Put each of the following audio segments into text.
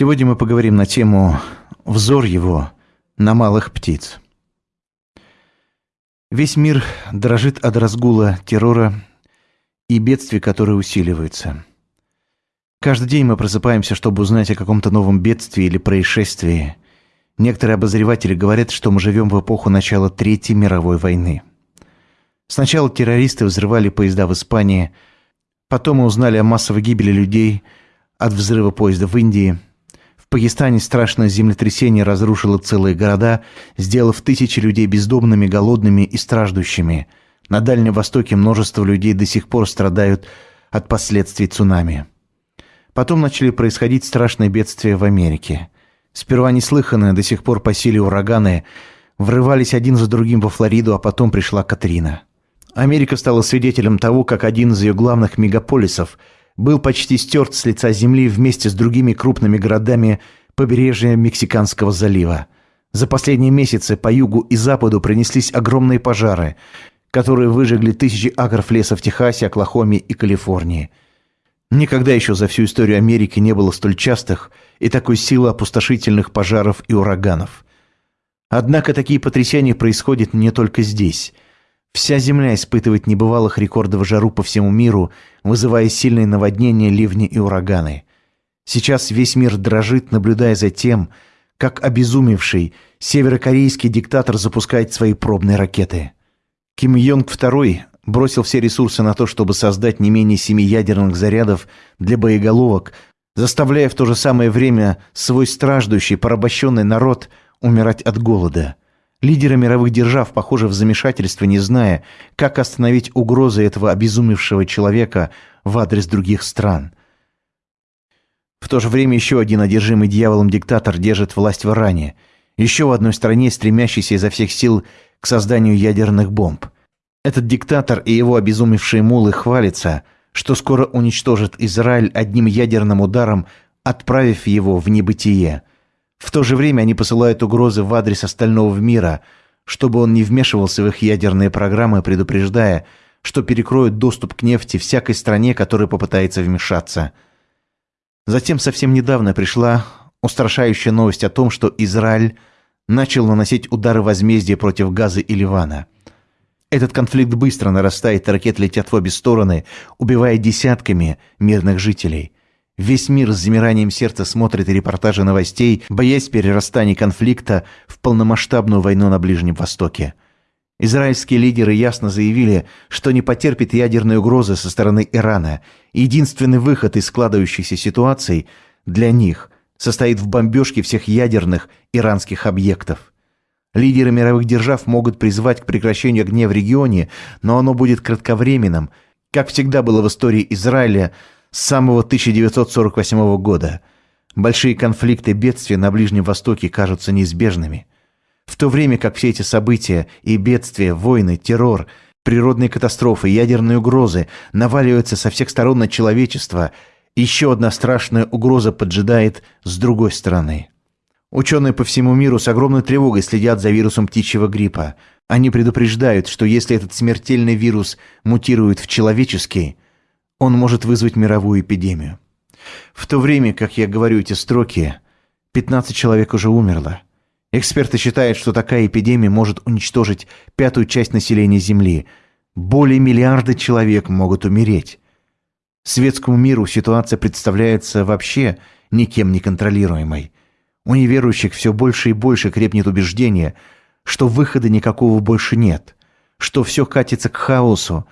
Сегодня мы поговорим на тему «Взор его на малых птиц». Весь мир дрожит от разгула террора и бедствий, которые усиливаются. Каждый день мы просыпаемся, чтобы узнать о каком-то новом бедствии или происшествии. Некоторые обозреватели говорят, что мы живем в эпоху начала Третьей мировой войны. Сначала террористы взрывали поезда в Испании, потом мы узнали о массовой гибели людей от взрыва поезда в Индии – Пакистане страшное землетрясение разрушило целые города, сделав тысячи людей бездомными, голодными и страждущими. На Дальнем Востоке множество людей до сих пор страдают от последствий цунами. Потом начали происходить страшные бедствия в Америке. Сперва неслыханные, до сих пор по силе ураганы, врывались один за другим во Флориду, а потом пришла Катрина. Америка стала свидетелем того, как один из ее главных мегаполисов – был почти стерт с лица земли вместе с другими крупными городами побережья Мексиканского залива. За последние месяцы по югу и западу принеслись огромные пожары, которые выжгли тысячи акров леса в Техасе, Оклахоме и Калифорнии. Никогда еще за всю историю Америки не было столь частых и такой силы опустошительных пожаров и ураганов. Однако такие потрясения происходят не только здесь – Вся Земля испытывает небывалых рекордов жару по всему миру, вызывая сильные наводнения, ливни и ураганы. Сейчас весь мир дрожит, наблюдая за тем, как обезумевший северокорейский диктатор запускает свои пробные ракеты. Ким Йонг II бросил все ресурсы на то, чтобы создать не менее семи ядерных зарядов для боеголовок, заставляя в то же самое время свой страждущий, порабощенный народ умирать от голода – Лидеры мировых держав, похоже, в замешательстве, не зная, как остановить угрозы этого обезумевшего человека в адрес других стран. В то же время еще один одержимый дьяволом диктатор держит власть в Иране, еще в одной стране, стремящейся изо всех сил к созданию ядерных бомб. Этот диктатор и его обезумевшие мулы хвалятся, что скоро уничтожит Израиль одним ядерным ударом, отправив его в небытие – в то же время они посылают угрозы в адрес остального мира, чтобы он не вмешивался в их ядерные программы, предупреждая, что перекроют доступ к нефти всякой стране, которая попытается вмешаться. Затем совсем недавно пришла устрашающая новость о том, что Израиль начал наносить удары возмездия против Газы и Ливана. Этот конфликт быстро нарастает, ракеты летят в обе стороны, убивая десятками мирных жителей – Весь мир с замиранием сердца смотрит репортажи новостей, боясь перерастания конфликта в полномасштабную войну на Ближнем Востоке. Израильские лидеры ясно заявили, что не потерпит ядерной угрозы со стороны Ирана. Единственный выход из складывающейся ситуации для них состоит в бомбежке всех ядерных иранских объектов. Лидеры мировых держав могут призвать к прекращению огня в регионе, но оно будет кратковременным, как всегда было в истории Израиля – с самого 1948 года. Большие конфликты и бедствия на Ближнем Востоке кажутся неизбежными. В то время как все эти события и бедствия, войны, террор, природные катастрофы, ядерные угрозы наваливаются со всех сторон на человечество, еще одна страшная угроза поджидает с другой стороны. Ученые по всему миру с огромной тревогой следят за вирусом птичьего гриппа. Они предупреждают, что если этот смертельный вирус мутирует в человеческий – он может вызвать мировую эпидемию. В то время, как я говорю эти строки, 15 человек уже умерло. Эксперты считают, что такая эпидемия может уничтожить пятую часть населения Земли. Более миллиарда человек могут умереть. Светскому миру ситуация представляется вообще никем не контролируемой. У неверующих все больше и больше крепнет убеждение, что выхода никакого больше нет, что все катится к хаосу,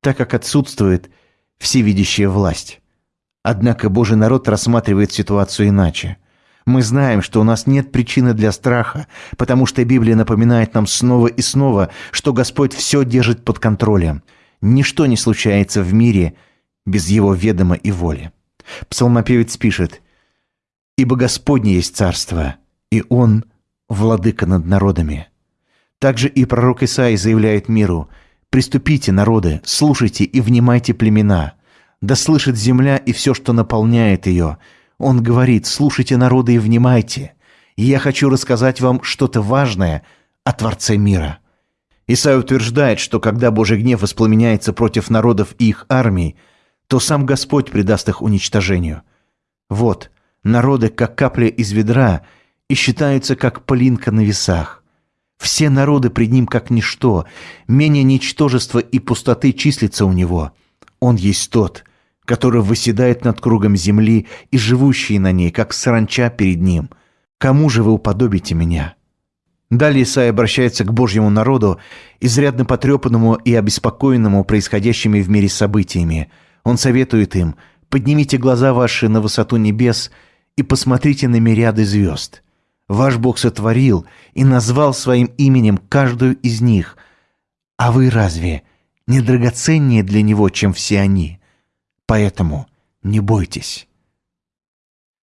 так как отсутствует – всевидящая власть. Однако Божий народ рассматривает ситуацию иначе. Мы знаем, что у нас нет причины для страха, потому что Библия напоминает нам снова и снова, что Господь все держит под контролем. Ничто не случается в мире без Его ведома и воли. Псалмопевец пишет «Ибо Господне есть царство, и Он – владыка над народами». Также и пророк Исаий заявляет миру – Приступите, народы, слушайте и внимайте племена. Да слышит земля и все, что наполняет ее. Он говорит, слушайте, народы, и внимайте. И я хочу рассказать вам что-то важное о Творце мира. Исаия утверждает, что когда Божий гнев воспламеняется против народов и их армий, то сам Господь предаст их уничтожению. Вот, Народы, как капля из ведра, и считаются, как пылинка на весах. Все народы пред ним, как ничто, менее ничтожества и пустоты числится у него. Он есть тот, который выседает над кругом земли и живущие на ней, как саранча перед ним. Кому же вы уподобите меня?» Далее Исаия обращается к Божьему народу, изрядно потрепанному и обеспокоенному происходящими в мире событиями. Он советует им «Поднимите глаза ваши на высоту небес и посмотрите на мириады звезд. Ваш Бог сотворил и назвал своим именем каждую из них. А вы разве не драгоценнее для Него, чем все они? Поэтому не бойтесь».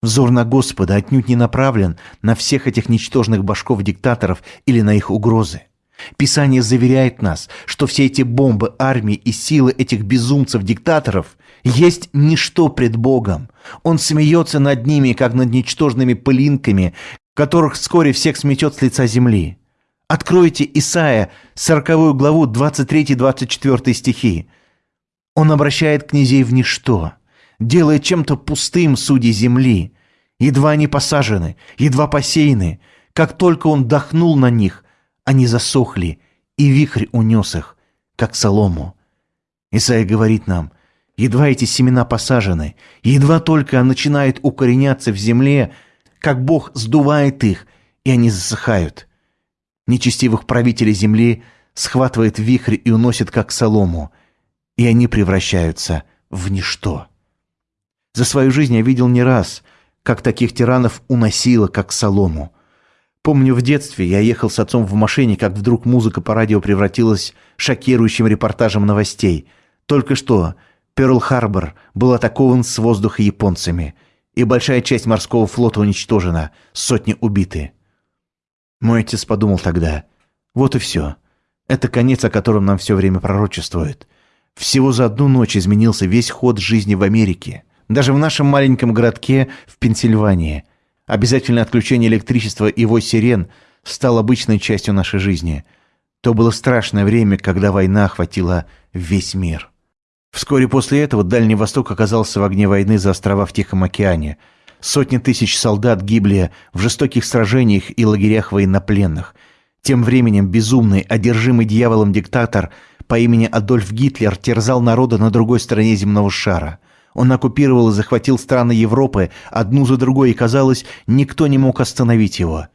Взор на Господа отнюдь не направлен на всех этих ничтожных башков-диктаторов или на их угрозы. Писание заверяет нас, что все эти бомбы, армии и силы этих безумцев-диктаторов есть ничто пред Богом. Он смеется над ними, как над ничтожными пылинками, которых вскоре всех сметет с лица земли. Откройте Исаия, 40 главу, 23-24 стихи. Он обращает князей в ничто, делает чем-то пустым судьи земли. Едва они посажены, едва посеяны. Как только он дохнул на них, они засохли, и вихрь унес их, как солому. Исаия говорит нам, едва эти семена посажены, едва только начинают укореняться в земле, как Бог сдувает их, и они засыхают. Нечестивых правителей земли схватывает вихрь и уносит, как солому, и они превращаются в ничто. За свою жизнь я видел не раз – как таких тиранов уносило, как солому. Помню, в детстве я ехал с отцом в машине, как вдруг музыка по радио превратилась шокирующим репортажем новостей. Только что Пёрл-Харбор был атакован с воздуха японцами, и большая часть морского флота уничтожена, сотни убиты. Мой отец подумал тогда, вот и все. Это конец, о котором нам все время пророчествует. Всего за одну ночь изменился весь ход жизни в Америке. Даже в нашем маленьком городке в Пенсильвании обязательное отключение электричества и его сирен стал обычной частью нашей жизни. То было страшное время, когда война охватила весь мир. Вскоре после этого Дальний Восток оказался в огне войны за острова в Тихом океане. Сотни тысяч солдат гибли в жестоких сражениях и лагерях военнопленных. Тем временем безумный, одержимый дьяволом диктатор по имени Адольф Гитлер терзал народа на другой стороне земного шара – он оккупировал и захватил страны Европы одну за другой, и, казалось, никто не мог остановить его.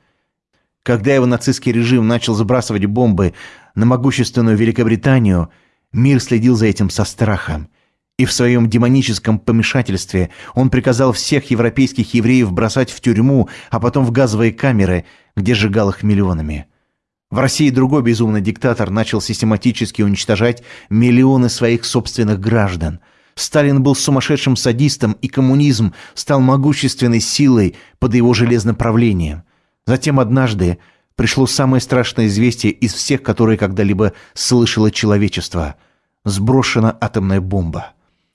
Когда его нацистский режим начал сбрасывать бомбы на могущественную Великобританию, мир следил за этим со страхом. И в своем демоническом помешательстве он приказал всех европейских евреев бросать в тюрьму, а потом в газовые камеры, где сжигал их миллионами. В России другой безумный диктатор начал систематически уничтожать миллионы своих собственных граждан – Сталин был сумасшедшим садистом, и коммунизм стал могущественной силой под его железным правлением. Затем однажды пришло самое страшное известие из всех, которые когда-либо слышало человечество. Сброшена атомная бомба.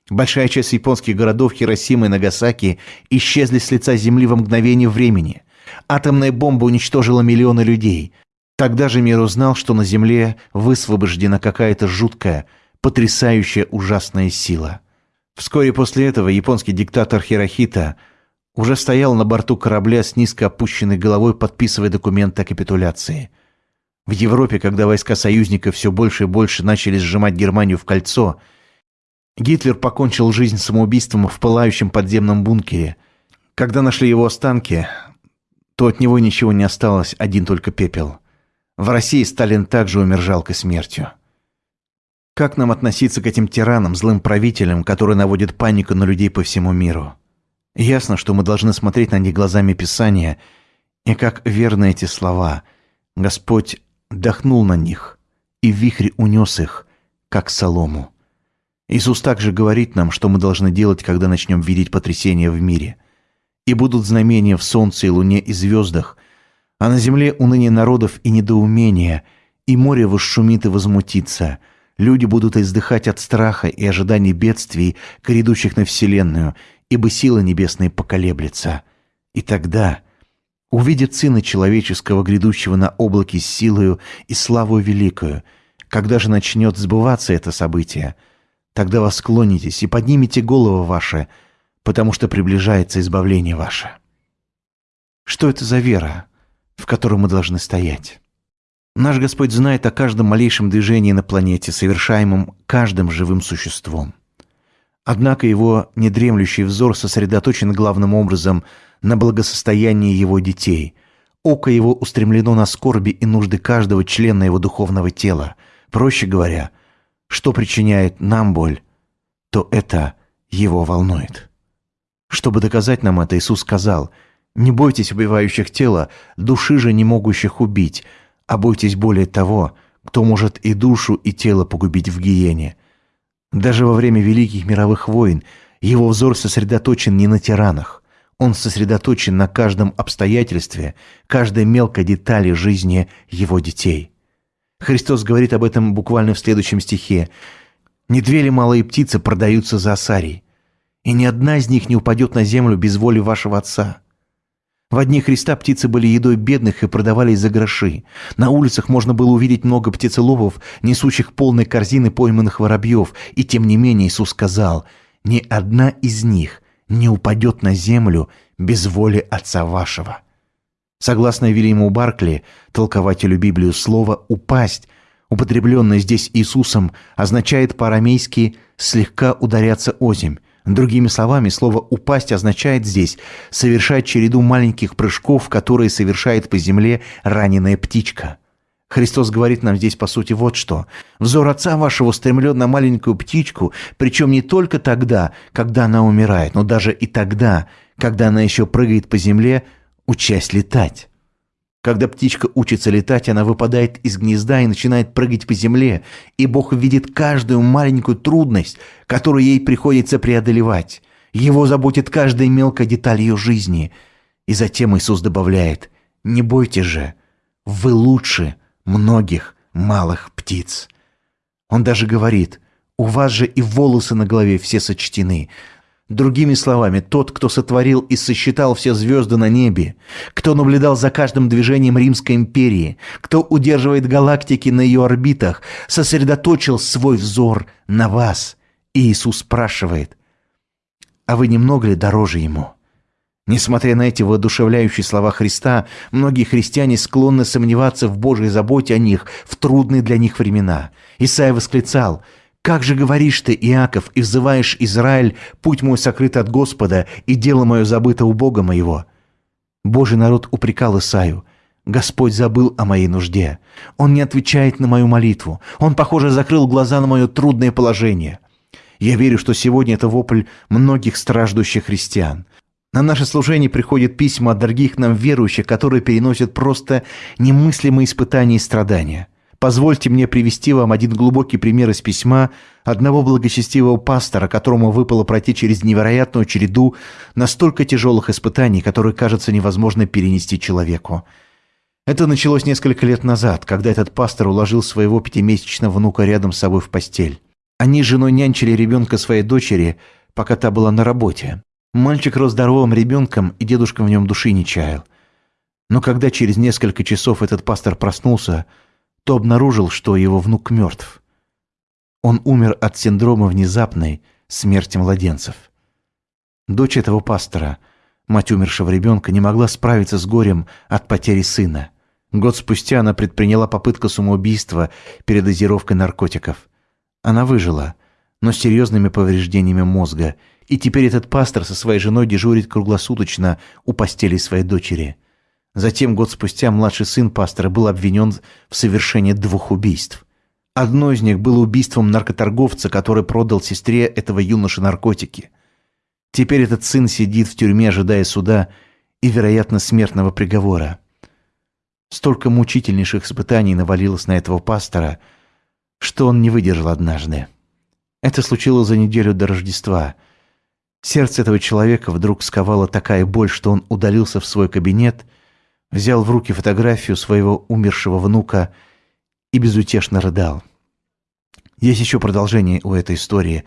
Большая часть японских городов Хиросима и Нагасаки исчезли с лица земли во мгновение времени. Атомная бомба уничтожила миллионы людей. Тогда же мир узнал, что на земле высвобождена какая-то жуткая, потрясающая ужасная сила – Вскоре после этого японский диктатор Хирохита уже стоял на борту корабля с низко опущенной головой, подписывая документы о капитуляции. В Европе, когда войска союзников все больше и больше начали сжимать Германию в кольцо, Гитлер покончил жизнь самоубийством в пылающем подземном бункере. Когда нашли его останки, то от него ничего не осталось, один только пепел. В России Сталин также умер жалкой смертью. Как нам относиться к этим тиранам, злым правителям, которые наводят панику на людей по всему миру? Ясно, что мы должны смотреть на них глазами Писания, и как верны эти слова. Господь дохнул на них, и вихрь унес их, как солому. Иисус также говорит нам, что мы должны делать, когда начнем видеть потрясения в мире. И будут знамения в солнце и луне и звездах, а на земле уныние народов и недоумение, и море восшумит и возмутится – Люди будут издыхать от страха и ожиданий бедствий, грядущих на Вселенную, ибо сила небесная поколеблется. И тогда увидят Сына Человеческого, грядущего на облаке с силою и славою великою. Когда же начнет сбываться это событие, тогда восклонитесь и поднимите головы ваши, потому что приближается избавление ваше. Что это за вера, в которой мы должны стоять? Наш Господь знает о каждом малейшем движении на планете, совершаемом каждым живым существом. Однако его недремлющий взор сосредоточен главным образом на благосостоянии его детей. Око его устремлено на скорби и нужды каждого члена его духовного тела. Проще говоря, что причиняет нам боль, то это его волнует. Чтобы доказать нам это, Иисус сказал – не бойтесь убивающих тела, души же не могущих убить, а бойтесь более того, кто может и душу, и тело погубить в гиене. Даже во время великих мировых войн его взор сосредоточен не на тиранах. Он сосредоточен на каждом обстоятельстве, каждой мелкой детали жизни его детей. Христос говорит об этом буквально в следующем стихе. «Не две ли малые птицы продаются за осарий, и ни одна из них не упадет на землю без воли вашего Отца». В одни Христа птицы были едой бедных и продавались за гроши. На улицах можно было увидеть много птицеловов, несущих полные корзины пойманных воробьев, и тем не менее Иисус сказал, «Ни одна из них не упадет на землю без воли Отца вашего». Согласно Вильяму Баркли, толкователю Библию, слово «упасть», употребленное здесь Иисусом, означает по-арамейски «слегка ударяться озимь», Другими словами, слово «упасть» означает здесь совершать череду маленьких прыжков, которые совершает по земле раненая птичка. Христос говорит нам здесь, по сути, вот что. «Взор Отца вашего устремлен на маленькую птичку, причем не только тогда, когда она умирает, но даже и тогда, когда она еще прыгает по земле, учась летать». Когда птичка учится летать, она выпадает из гнезда и начинает прыгать по земле, и Бог видит каждую маленькую трудность, которую ей приходится преодолевать. Его заботит каждая мелкая деталь ее жизни. И затем Иисус добавляет, «Не бойтесь же, вы лучше многих малых птиц». Он даже говорит, «У вас же и волосы на голове все сочтены, Другими словами, тот, кто сотворил и сосчитал все звезды на небе, кто наблюдал за каждым движением Римской империи, кто удерживает галактики на ее орбитах, сосредоточил свой взор на вас. И Иисус спрашивает, а вы немного ли дороже Ему? Несмотря на эти воодушевляющие слова Христа, многие христиане склонны сомневаться в Божьей заботе о них в трудные для них времена. Исаия восклицал – как же говоришь ты, Иаков, и взываешь Израиль, путь мой сокрыт от Господа, и дело мое забыто у Бога моего?» Божий народ упрекал Исаю. «Господь забыл о моей нужде. Он не отвечает на мою молитву. Он, похоже, закрыл глаза на мое трудное положение». Я верю, что сегодня это вопль многих страждущих христиан. На наше служение приходят письма от дорогих нам верующих, которые переносят просто немыслимые испытания и страдания – Позвольте мне привести вам один глубокий пример из письма одного благочестивого пастора, которому выпало пройти через невероятную череду настолько тяжелых испытаний, которые, кажется, невозможно перенести человеку. Это началось несколько лет назад, когда этот пастор уложил своего пятимесячного внука рядом с собой в постель. Они с женой нянчили ребенка своей дочери, пока та была на работе. Мальчик рос здоровым ребенком, и дедушка в нем души не чаял. Но когда через несколько часов этот пастор проснулся, то обнаружил, что его внук мертв. Он умер от синдрома внезапной смерти младенцев. Дочь этого пастора, мать умершего ребенка, не могла справиться с горем от потери сына. Год спустя она предприняла попытку самоубийства передозировкой наркотиков. Она выжила, но с серьезными повреждениями мозга, и теперь этот пастор со своей женой дежурит круглосуточно у постели своей дочери – Затем, год спустя, младший сын пастора был обвинен в совершении двух убийств. Одно из них было убийством наркоторговца, который продал сестре этого юноши наркотики. Теперь этот сын сидит в тюрьме, ожидая суда и, вероятно, смертного приговора. Столько мучительнейших испытаний навалилось на этого пастора, что он не выдержал однажды. Это случилось за неделю до Рождества. Сердце этого человека вдруг сковала такая боль, что он удалился в свой кабинет – взял в руки фотографию своего умершего внука и безутешно рыдал. Есть еще продолжение у этой истории,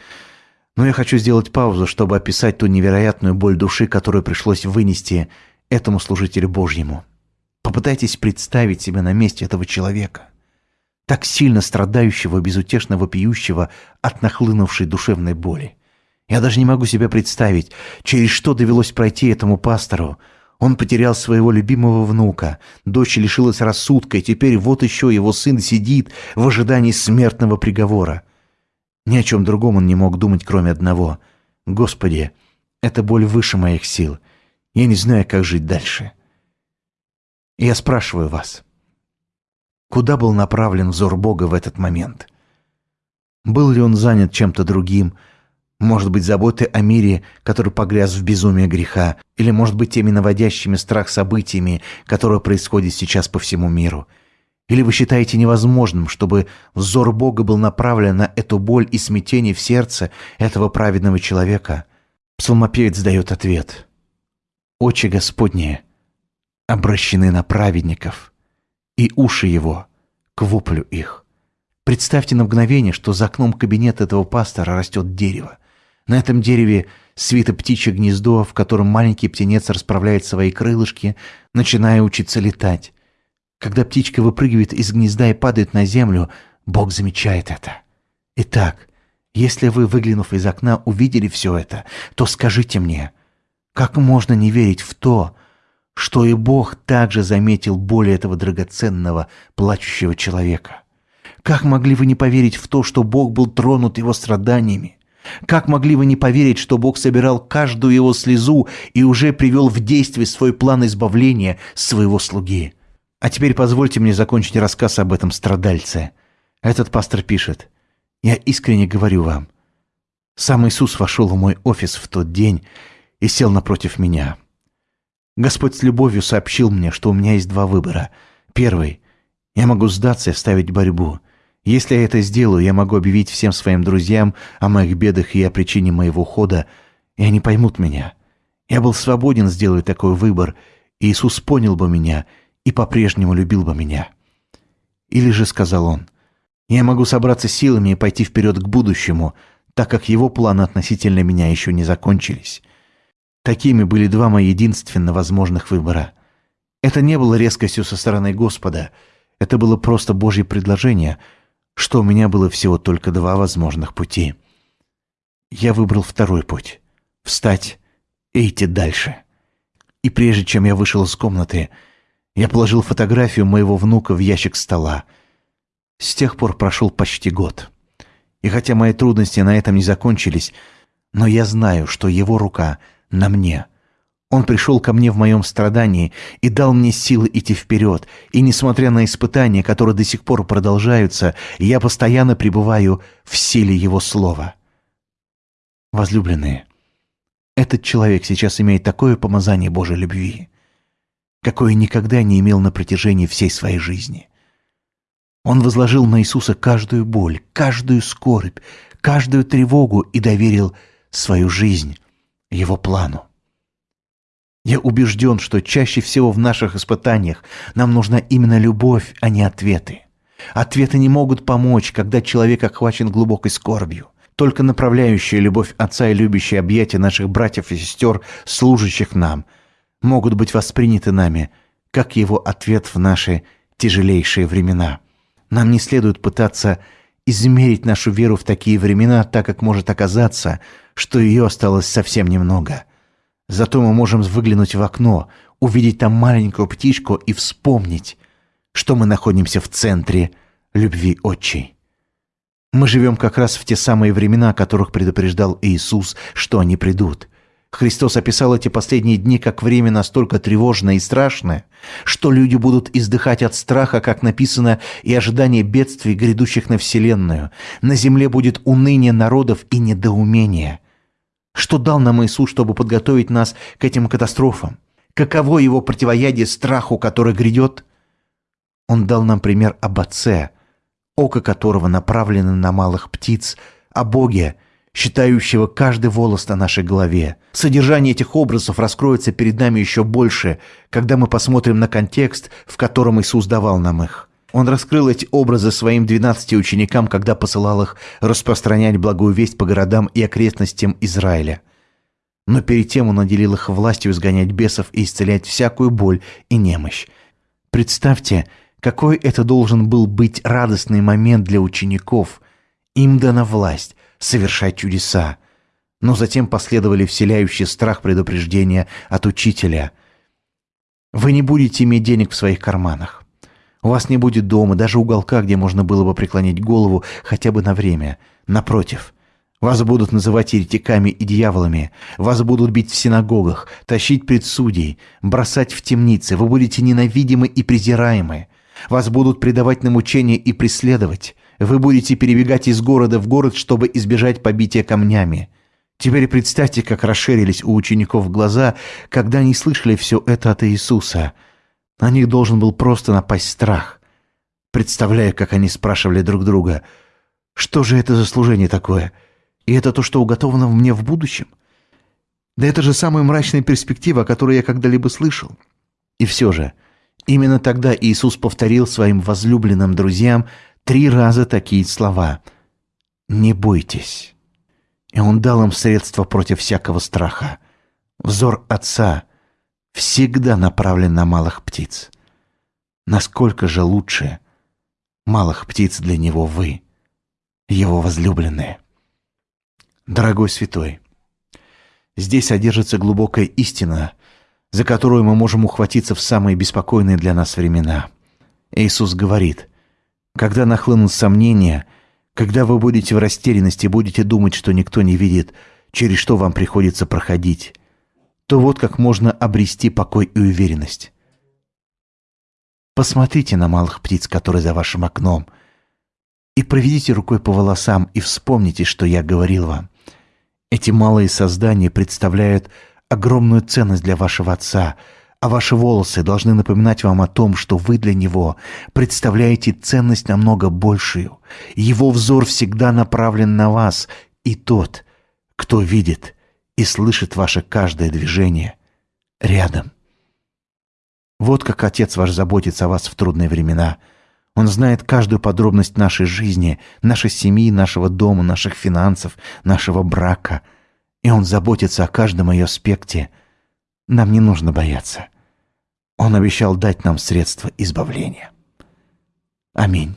но я хочу сделать паузу, чтобы описать ту невероятную боль души, которую пришлось вынести этому служителю Божьему. Попытайтесь представить себя на месте этого человека, так сильно страдающего, безутешно вопиющего от нахлынувшей душевной боли. Я даже не могу себе представить, через что довелось пройти этому пастору. Он потерял своего любимого внука, дочь лишилась рассудка, и теперь вот еще его сын сидит в ожидании смертного приговора. Ни о чем другом он не мог думать, кроме одного. «Господи, эта боль выше моих сил. Я не знаю, как жить дальше». Я спрашиваю вас, куда был направлен взор Бога в этот момент? Был ли он занят чем-то другим, может быть, заботы о мире, который погряз в безумие греха, или, может быть, теми наводящими страх событиями, которые происходят сейчас по всему миру. Или вы считаете невозможным, чтобы взор Бога был направлен на эту боль и смятение в сердце этого праведного человека? Псалмопевец дает ответ. «Очи Господние обращены на праведников, и уши его к воплю их». Представьте на мгновение, что за окном кабинета этого пастора растет дерево. На этом дереве свито птичье гнездо, в котором маленький птенец расправляет свои крылышки, начиная учиться летать. Когда птичка выпрыгивает из гнезда и падает на землю, Бог замечает это. Итак, если вы, выглянув из окна, увидели все это, то скажите мне, как можно не верить в то, что и Бог также заметил боль этого драгоценного, плачущего человека? Как могли вы не поверить в то, что Бог был тронут его страданиями? Как могли вы не поверить, что Бог собирал каждую его слезу и уже привел в действие свой план избавления своего слуги? А теперь позвольте мне закончить рассказ об этом страдальце. Этот пастор пишет. «Я искренне говорю вам, сам Иисус вошел в мой офис в тот день и сел напротив меня. Господь с любовью сообщил мне, что у меня есть два выбора. Первый – я могу сдаться и оставить борьбу – если я это сделаю, я могу объявить всем своим друзьям о моих бедах и о причине моего ухода, и они поймут меня. Я был свободен сделать такой выбор, и Иисус понял бы меня и по-прежнему любил бы меня. Или же, сказал он, я могу собраться силами и пойти вперед к будущему, так как его планы относительно меня еще не закончились. Такими были два мои единственно возможных выбора. Это не было резкостью со стороны Господа, это было просто Божье предложение — что у меня было всего только два возможных пути. Я выбрал второй путь — встать и идти дальше. И прежде чем я вышел из комнаты, я положил фотографию моего внука в ящик стола. С тех пор прошел почти год. И хотя мои трудности на этом не закончились, но я знаю, что его рука на мне — он пришел ко мне в моем страдании и дал мне силы идти вперед, и несмотря на испытания, которые до сих пор продолжаются, я постоянно пребываю в силе Его Слова. Возлюбленные, этот человек сейчас имеет такое помазание Божьей любви, какое никогда не имел на протяжении всей своей жизни. Он возложил на Иисуса каждую боль, каждую скорбь, каждую тревогу и доверил свою жизнь Его плану. Я убежден, что чаще всего в наших испытаниях нам нужна именно любовь, а не ответы. Ответы не могут помочь, когда человек охвачен глубокой скорбью. Только направляющая любовь Отца и любящие объятия наших братьев и сестер, служащих нам, могут быть восприняты нами, как его ответ в наши тяжелейшие времена. Нам не следует пытаться измерить нашу веру в такие времена, так как может оказаться, что ее осталось совсем немного – Зато мы можем выглянуть в окно, увидеть там маленькую птичку и вспомнить, что мы находимся в центре любви отчей. Мы живем как раз в те самые времена, о которых предупреждал Иисус, что они придут. Христос описал эти последние дни как время настолько тревожное и страшное, что люди будут издыхать от страха, как написано, и ожидания бедствий, грядущих на Вселенную. На земле будет уныние народов и недоумение – что дал нам Иисус, чтобы подготовить нас к этим катастрофам? Каково его противоядие страху, который грядет? Он дал нам пример об Отце, око которого направлено на малых птиц, о Боге, считающего каждый волос на нашей голове. Содержание этих образов раскроется перед нами еще больше, когда мы посмотрим на контекст, в котором Иисус давал нам их. Он раскрыл эти образы своим двенадцати ученикам, когда посылал их распространять благую весть по городам и окрестностям Израиля. Но перед тем он наделил их властью изгонять бесов и исцелять всякую боль и немощь. Представьте, какой это должен был быть радостный момент для учеников. Им дана власть совершать чудеса. Но затем последовали вселяющие страх предупреждения от учителя. Вы не будете иметь денег в своих карманах. У вас не будет дома, даже уголка, где можно было бы преклонить голову хотя бы на время. Напротив, вас будут называть еретиками и дьяволами, вас будут бить в синагогах, тащить пред судей, бросать в темницы, вы будете ненавидимы и презираемы. Вас будут предавать на мучения и преследовать. Вы будете перебегать из города в город, чтобы избежать побития камнями. Теперь представьте, как расширились у учеников глаза, когда они слышали все это от Иисуса. На них должен был просто напасть страх. Представляю, как они спрашивали друг друга, «Что же это за служение такое? И это то, что уготовано мне в будущем?» Да это же самая мрачная перспектива, о которой я когда-либо слышал. И все же, именно тогда Иисус повторил своим возлюбленным друзьям три раза такие слова «Не бойтесь». И он дал им средства против всякого страха. Взор Отца всегда направлен на малых птиц. Насколько же лучше малых птиц для него вы, его возлюбленные. Дорогой святой, здесь содержится глубокая истина, за которую мы можем ухватиться в самые беспокойные для нас времена. Иисус говорит, когда нахлынут сомнения – когда вы будете в растерянности, будете думать, что никто не видит, через что вам приходится проходить, то вот как можно обрести покой и уверенность. Посмотрите на малых птиц, которые за вашим окном, и проведите рукой по волосам и вспомните, что я говорил вам. Эти малые создания представляют огромную ценность для вашего отца – а ваши волосы должны напоминать вам о том, что вы для него представляете ценность намного большую. Его взор всегда направлен на вас, и тот, кто видит и слышит ваше каждое движение, рядом. Вот как Отец ваш заботится о вас в трудные времена. Он знает каждую подробность нашей жизни, нашей семьи, нашего дома, наших финансов, нашего брака. И Он заботится о каждом ее аспекте – нам не нужно бояться. Он обещал дать нам средства избавления. Аминь.